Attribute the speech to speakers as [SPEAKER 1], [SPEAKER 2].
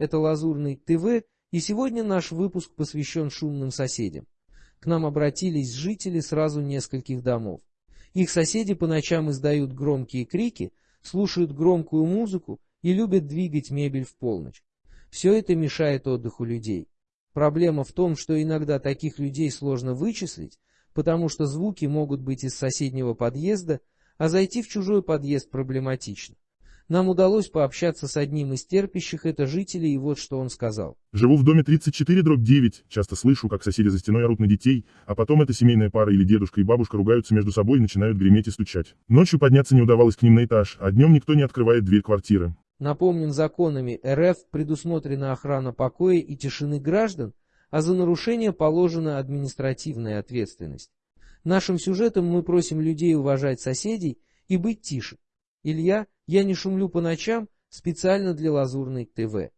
[SPEAKER 1] это Лазурный ТВ, и сегодня наш выпуск посвящен шумным соседям. К нам обратились жители сразу нескольких домов. Их соседи по ночам издают громкие крики, слушают громкую музыку и любят двигать мебель в полночь. Все это мешает отдыху людей. Проблема в том, что иногда таких людей сложно вычислить, потому что звуки могут быть из соседнего подъезда, а зайти в чужой подъезд проблематично. Нам удалось пообщаться с одним из терпящих это жителей, и вот что он сказал.
[SPEAKER 2] Живу в доме 34 дробь 9, часто слышу, как соседи за стеной орут на детей, а потом эта семейная пара или дедушка и бабушка ругаются между собой и начинают греметь и стучать. Ночью подняться не удавалось к ним на этаж, а днем никто не открывает дверь квартиры.
[SPEAKER 1] Напомним, законами РФ предусмотрена охрана покоя и тишины граждан, а за нарушение положена административная ответственность. Нашим сюжетом мы просим людей уважать соседей и быть тише. Илья, я не шумлю по ночам специально для Лазурной ТВ.